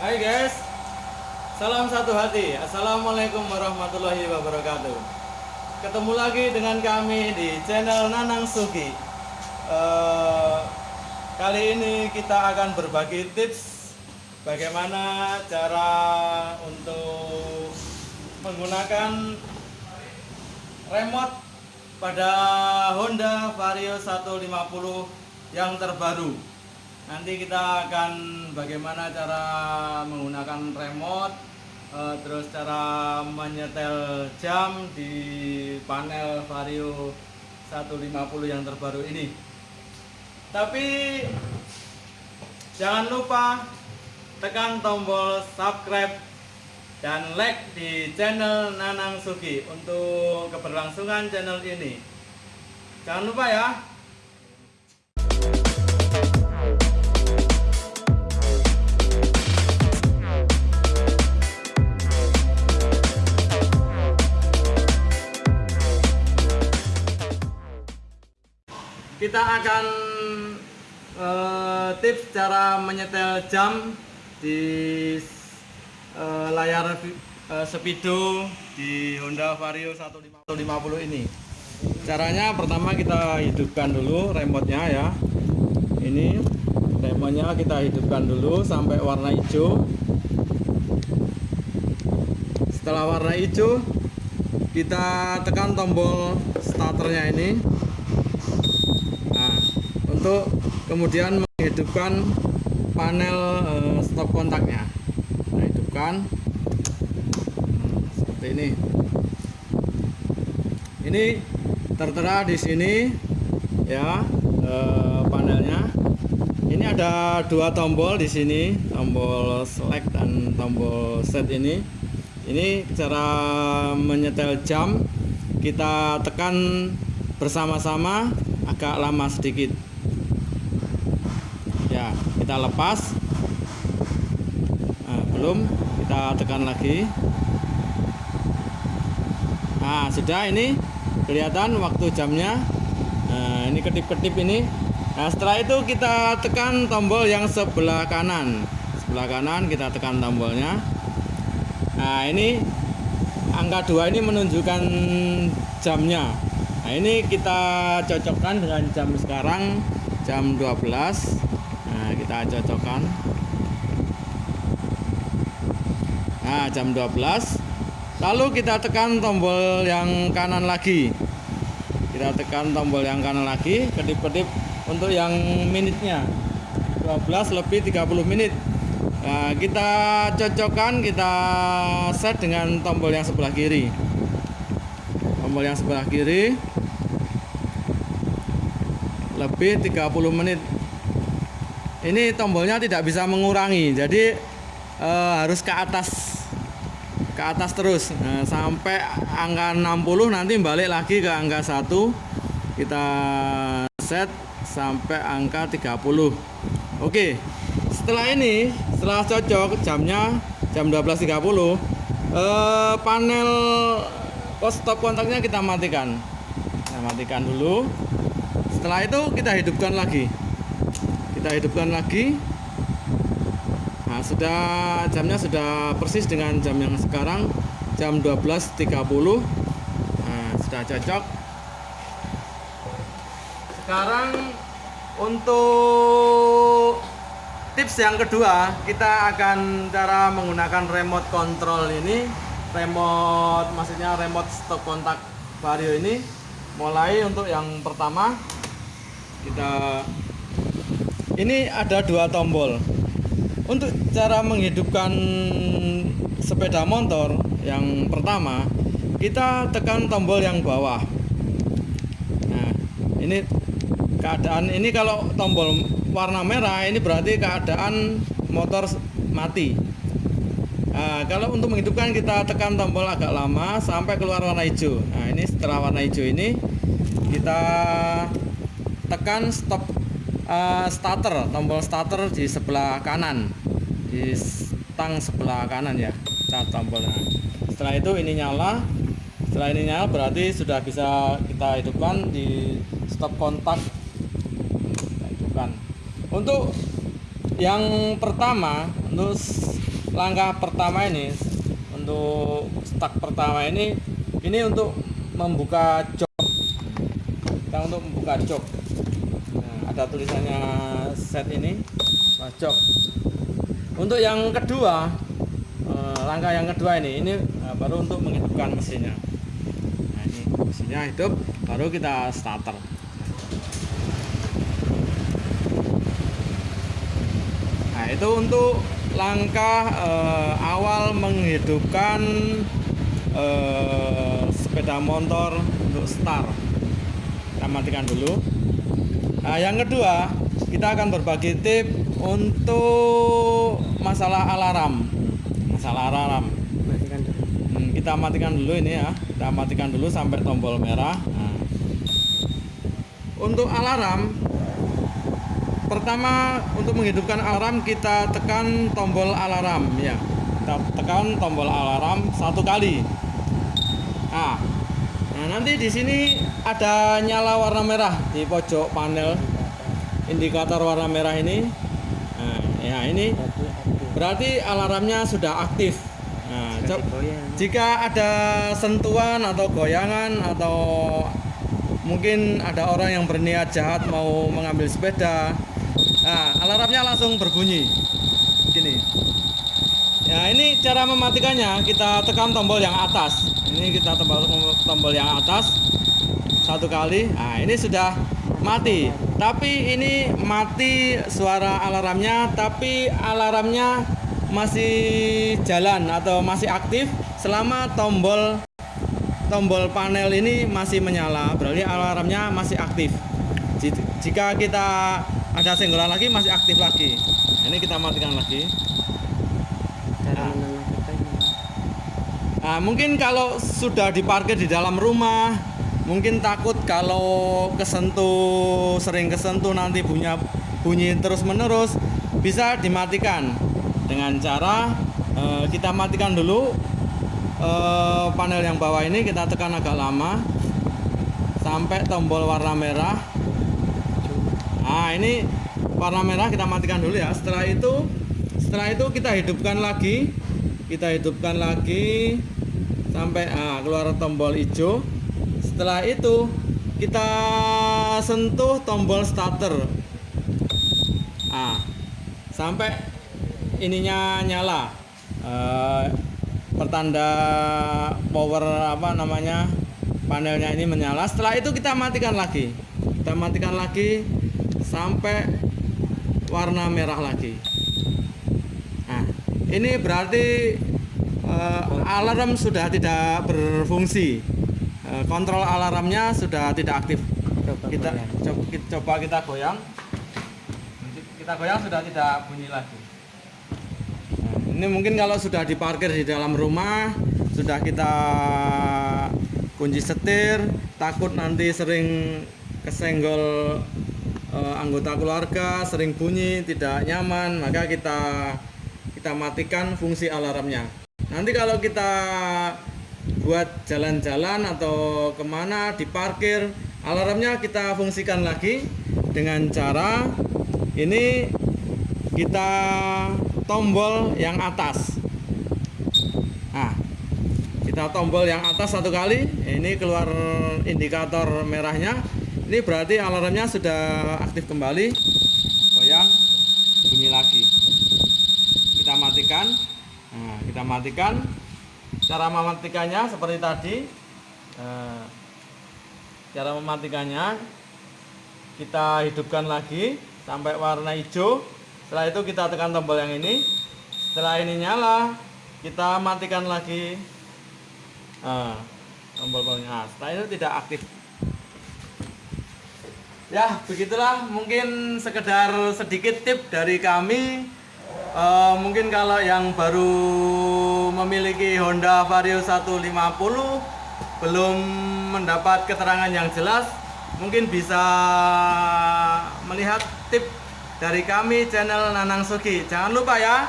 Hai guys, salam satu hati. Assalamualaikum warahmatullahi wabarakatuh. Ketemu lagi dengan kami di channel Nanang Sugi. Eh, kali ini kita akan berbagi tips bagaimana cara untuk menggunakan remote pada Honda Vario 150 yang terbaru. Nanti kita akan bagaimana cara menggunakan remote, eh, terus cara menyetel jam di panel Vario 150 yang terbaru ini. Tapi jangan lupa tekan tombol subscribe dan like di channel Nanang Sugi untuk keberlangsungan channel ini. Jangan lupa ya. Kita akan eh, tips cara menyetel jam di eh, layar eh, Speedo di Honda Vario 150 ini. Caranya pertama kita hidupkan dulu remote-nya ya. Ini remote-nya kita hidupkan dulu sampai warna hijau. Setelah warna hijau, kita tekan tombol starternya ini. Nah, untuk kemudian menghidupkan panel eh, stop kontaknya. Kita hidupkan Hmm, seperti ini. Ini tertera di sini ya eh, panelnya. Ini ada dua tombol di sini, tombol select dan tombol set ini. Ini cara menyetel jam. Kita tekan bersama-sama agak lama sedikit. Ya, kita lepas. Nah, belum, kita tekan lagi. Nah, sudah ini kelihatan waktu jamnya. Nah, ini kedip-kedip ini. Nah, setelah itu kita tekan tombol yang sebelah kanan. Sebelah kanan kita tekan tombolnya. Nah, ini angka 2 ini menunjukkan jamnya. Nah, ini kita cocokkan dengan jam sekarang jam 12. Kita cocokkan. Nah, jam 12. Lalu kita tekan tombol yang kanan lagi. Kita tekan tombol yang kanan lagi, kedip-kedip untuk yang minitnya. 12 lebih 30 menit. Nah, kita cocokkan, kita set dengan tombol yang sebelah kiri. Tombol yang sebelah kiri lebih 30 menit. Ini tombolnya tidak bisa mengurangi, jadi eh, harus ke atas ke atas terus. Nah, sampai angka 60 nanti balik lagi ke angka 1 kita set sampai angka 30 oke setelah ini setelah cocok jamnya jam 12.30 eh, panel pos stop kontaknya kita matikan. Kita matikan dulu. Setelah itu kita hidupkan lagi kita hidupkan lagi Nah, sudah jamnya sudah persis dengan jam yang sekarang jam 12.30. Nah, sudah cocok. Sekarang untuk tips yang kedua, kita akan cara menggunakan remote control ini, remote maksudnya remote stop kontak vario ini. Mulai untuk yang pertama kita ini ada dua tombol. Untuk cara menghidupkan sepeda motor yang pertama kita tekan tombol yang bawah. Nah ini keadaan ini kalau tombol warna merah ini berarti keadaan motor mati. Nah, kalau untuk menghidupkan kita tekan tombol agak lama sampai keluar warna hijau. Nah ini setelah warna hijau ini kita tekan stop uh, starter tombol starter di sebelah kanan. Di stang sebelah kanan ya kita tombolnya. Setelah itu ini nyala. Setelah ini nyala berarti sudah bisa kita hidupkan di stop kontak. Kita hidupkan. Untuk yang pertama untuk langkah pertama ini untuk stuck pertama ini ini untuk membuka jok. Kita untuk membuka jok. nah, ada tulisannya set ini. Jok untuk yang kedua eh, langkah yang kedua ini ini nah, baru untuk menghidupkan mesinnya. Nah ini mesinnya hidup baru kita starter. Nah itu untuk langkah eh, awal menghidupkan eh, sepeda motor untuk start. Kita matikan dulu nah yang kedua kita akan berbagi tip untuk masalah alarm. Masalah alarm. Matikan dulu. Hmm, kita matikan dulu ini ya. Kita matikan dulu sampai tombol merah. Nah. untuk alarm pertama untuk menghidupkan alarm kita tekan tombol alarm ya. Kita tekan tombol alarm satu kali. Nah, nah nanti di sini ada nyala warna merah di pojok panel indikator warna merah ini. Nah, ya ini berarti alarmnya sudah aktif. Nah, jika ada sentuhan atau goyangan atau mungkin ada orang yang berniat jahat mau mengambil sepeda nah alarmnya langsung berbunyi. Gini ya ini cara mematikannya kita tekan tombol yang atas. Ini kita tombol tombol yang atas. Satu kali. Nah ini sudah mati. Tapi ini mati suara alarmnya tapi alarmnya masih jalan atau masih aktif selama tombol tombol panel ini masih menyala. Berarti alarmnya masih aktif. Ji- jika kita ada senggolan lagi masih aktif lagi. Nah, ini kita matikan lagi Ah. Nah, mungkin kalau sudah diparkir di dalam rumah, mungkin takut kalau kesentuh, sering kesentuh nanti bunyi bunyi terus menerus, bisa dimatikan dengan cara eh, kita matikan dulu eh, panel yang bawah ini kita tekan agak lama sampai tombol warna merah. Nah, ini warna merah kita matikan dulu ya. Setelah itu, setelah itu kita hidupkan lagi, kita hidupkan lagi sampai ah, keluar tombol hijau. Setelah itu kita sentuh tombol starter. Ah, sampai ininya nyala. Eh, pertanda power apa namanya panelnya ini menyala. Setelah itu kita matikan lagi. Kita matikan lagi sampai warna merah lagi. Ini berarti eh, alarm sudah tidak berfungsi. Eh, kontrol alarmnya sudah tidak aktif. Coba Kita goyang. coba, kita coba kita goyang. Kita goyang sudah tidak bunyi lagi. Nah, ini mungkin kalau sudah diparkir di dalam rumah, sudah kita kunci setir, takut nanti sering kesenggol eh, anggota keluarga, sering bunyi, tidak nyaman, maka kita kita matikan fungsi alarmnya. Nanti kalau kita buat jalan-jalan atau ke mana diparkir, alarmnya kita fungsikan lagi dengan cara ini kita tombol yang atas. Nah, kita tombol yang atas satu kali, ini keluar indikator merahnya. Ini berarti alarmnya sudah aktif kembali. Goyang, bunyi lagi. Kita matikan. Nah, kita matikan. Cara mematikannya seperti tadi. Eh, cara mematikannya kita hidupkan lagi sampai warna hijau. Setelah itu kita tekan tombol yang ini. Setelah ini nyala, kita matikan lagi Nah, tombol tombolnya. Setelah itu tidak aktif. Ya, begitulah mungkin sekedar sedikit tip dari kami. Eh, mungkin kalau yang baru memiliki Honda Vario 150 belum mendapat keterangan yang jelas, mungkin bisa melihat tip dari kami channel Nanang Sugi. Jangan lupa ya,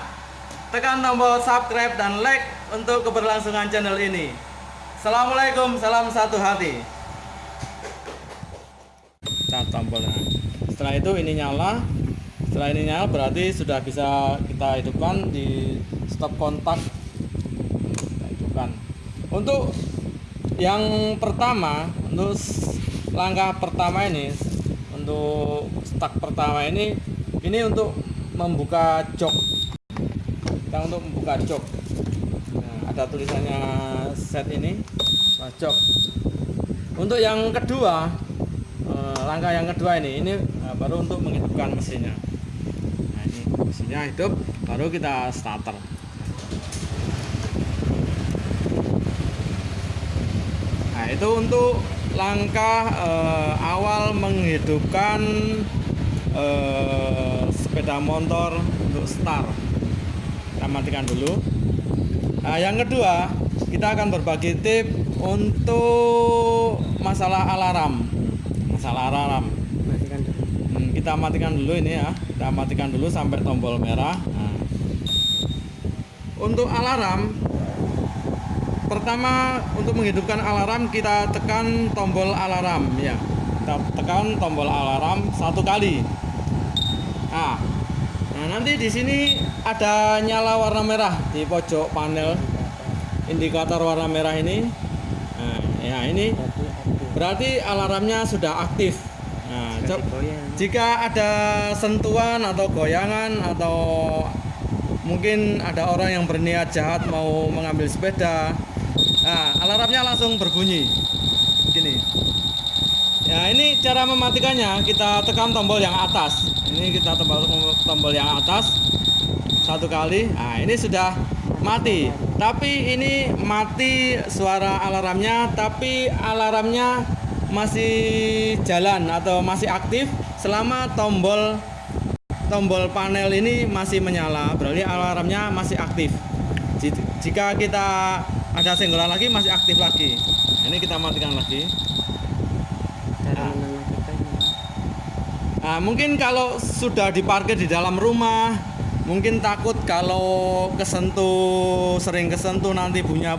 tekan tombol subscribe dan like untuk keberlangsungan channel ini. Assalamualaikum, salam satu hati. Kita tombolnya. Setelah itu ini nyala. Setelah ini nyala berarti sudah bisa kita hidupkan di stop kontak. Kita hidupkan. Untuk yang pertama untuk langkah pertama ini untuk stuck pertama ini ini untuk membuka jok. Kita untuk membuka jok. Nah, ada tulisannya set ini jok. Untuk yang kedua eh, langkah yang kedua ini ini eh, baru untuk menghidupkan mesinnya nah ini mesinnya hidup baru kita starter. Nah itu untuk langkah eh, awal menghidupkan eh, sepeda motor untuk start. Kita matikan dulu. Nah yang kedua kita akan berbagi tip untuk masalah alarm. Masalah alarm kita matikan dulu ini ya. Kita matikan dulu sampai tombol merah. Nah. untuk alarm pertama untuk menghidupkan alarm kita tekan tombol alarm ya. Kita tekan tombol alarm satu kali. Nah, nah nanti di sini ada nyala warna merah di pojok panel indikator warna merah ini. Nah, ya ini berarti alarmnya sudah aktif jika ada sentuhan atau goyangan atau mungkin ada orang yang berniat jahat mau mengambil sepeda, nah alarmnya langsung berbunyi. Gini. Ya ini cara mematikannya kita tekan tombol yang atas. Ini kita tombol tombol yang atas satu kali. Nah ini sudah mati. Tapi ini mati suara alarmnya, tapi alarmnya masih jalan atau masih aktif selama tombol tombol panel ini masih menyala. Berarti alarmnya masih aktif. Ji- jika kita ada senggolan lagi masih aktif lagi. Ini kita matikan lagi. Ah. Nah, mungkin kalau sudah diparkir di dalam rumah, mungkin takut kalau kesentuh, sering kesentuh nanti bunyi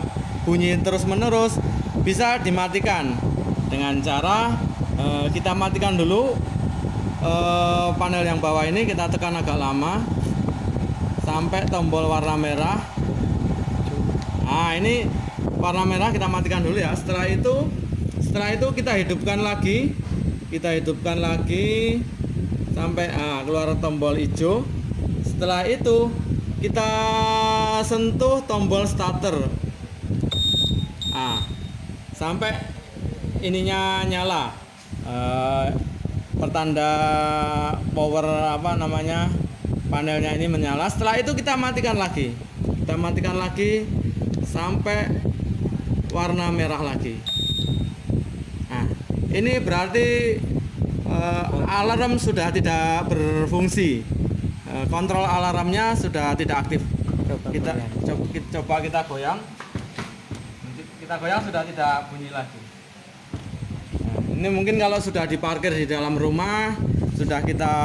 bunyi terus menerus, bisa dimatikan dengan cara eh, kita matikan dulu eh, panel yang bawah ini kita tekan agak lama sampai tombol warna merah. Nah ini warna merah kita matikan dulu ya. Setelah itu, setelah itu kita hidupkan lagi, kita hidupkan lagi sampai ah, keluar tombol hijau. Setelah itu kita sentuh tombol starter. Ah, sampai ininya nyala. Eh, pertanda power apa namanya panelnya ini menyala. Setelah itu kita matikan lagi. Kita matikan lagi sampai warna merah lagi. Nah, ini berarti eh, alarm sudah tidak berfungsi. Eh, kontrol alarmnya sudah tidak aktif. coba Kita goyang. coba, kita coba kita goyang. Kita goyang sudah tidak bunyi lagi. Ini mungkin kalau sudah diparkir di dalam rumah, sudah kita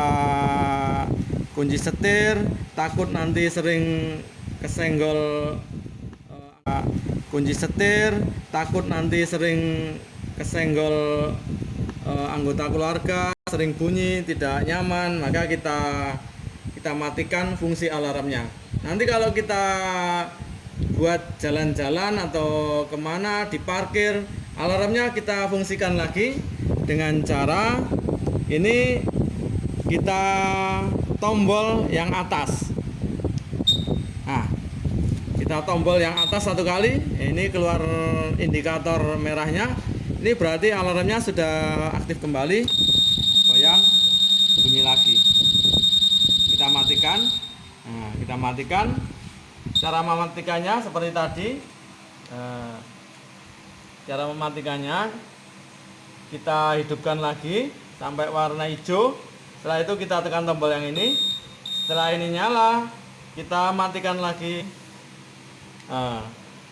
kunci setir, takut nanti sering kesenggol eh, kunci setir, takut nanti sering kesenggol eh, anggota keluarga, sering bunyi, tidak nyaman, maka kita kita matikan fungsi alarmnya. Nanti kalau kita buat jalan-jalan atau ke mana diparkir alarmnya kita fungsikan lagi dengan cara ini kita tombol yang atas. Nah kita tombol yang atas satu kali. Ini keluar indikator merahnya. Ini berarti alarmnya sudah aktif kembali. Goyang bunyi lagi. Kita matikan. Nah, kita matikan. Cara mematikannya seperti tadi. Eh, cara mematikannya kita hidupkan lagi sampai warna hijau. Setelah itu kita tekan tombol yang ini. Setelah ini nyala kita matikan lagi. Nah,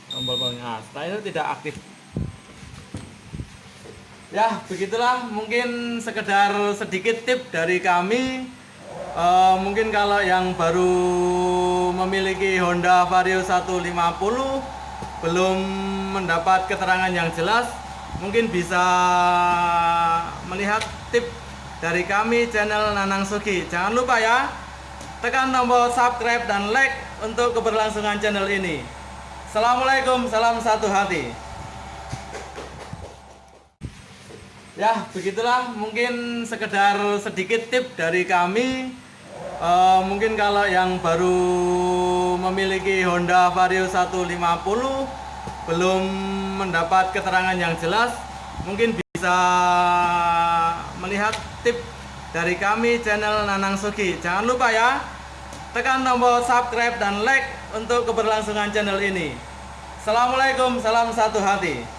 tombol polnya setelah itu tidak aktif. Ya begitulah mungkin sekedar sedikit tip dari kami. Eh, mungkin kalau yang baru memiliki Honda Vario 150 belum mendapat keterangan yang jelas mungkin bisa melihat tip dari kami channel Nanang Sugi. Jangan lupa ya, tekan tombol subscribe dan like untuk keberlangsungan channel ini. Assalamualaikum, salam satu hati. Ya, begitulah mungkin sekedar sedikit tip dari kami. Eh, mungkin kalau yang baru memiliki Honda Vario 150 belum mendapat keterangan yang jelas, mungkin bisa melihat tip dari kami channel Nanang Sugi. Jangan lupa ya, tekan tombol subscribe dan like untuk keberlangsungan channel ini. Assalamualaikum, salam satu hati.